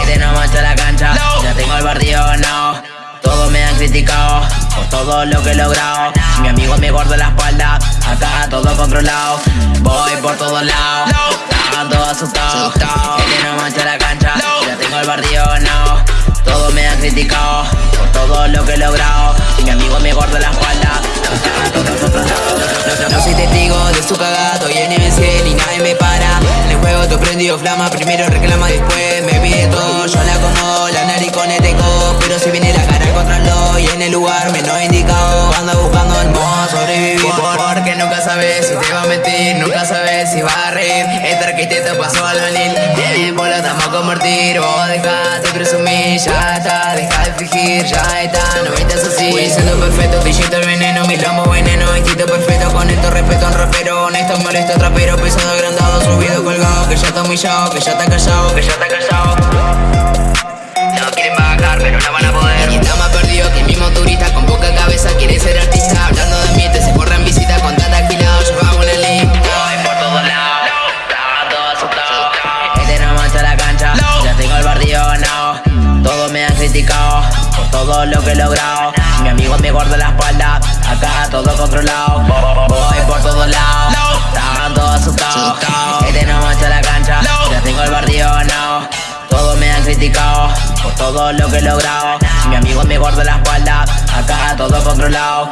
Este no mancha la cancha, ya tengo el barrio, no. Todos me han criticado por todo lo que he logrado. Si mi amigo me guarda la espalda, acá todo controlado. Voy por todos lados, estaban todos asustados. Este no mancha la cancha, ya tengo el barrio, no. Todos me han criticado por todo lo que he logrado. Si mi amigo me guarda la espalda, acá todo controlado. No soy testigo de su cagado y en MC ni nadie me para. Flama, primero reclama, después me pide todo. Yo la como la nariz con eteco, pero si viene la cara controlo y en el lugar menos indicado. Anda buscando el modo sobrevivir. Porque nunca sabes si te va a mentir, nunca sabes si va a reír. Este arquitecto pasó al venir, viene por la estamos a convertir. Vos dejate presumir, ya está, deja de fingir, ya está, no viste así. Voy siendo perfecto, digital el veneno, mi lomo veneno, instinto perfecto, con esto respeto un rapero, honesto, molesto, trapero, pesado, agrandado, que ya está humillado, que ya está callado, que ya está callado. No quieren bajar, pero no van a poder. Y está más perdido que el mismo turista con poca cabeza quiere ser artista. Hablando de ambiente, se corre en visita con tanta agilado, llevamos una lista. Voy por todos lados, estaban todos asustados. Este no mancha la cancha, ya tengo el barrio, no. Todos me han criticado por todo lo que he logrado. Mi amigo me guarda la espalda, acá todo controlado. Voy por todos lados, estaban todos asustados. Criticado por todo lo que he logrado. Si mi amigo me guarda la espalda, acá todo controlado.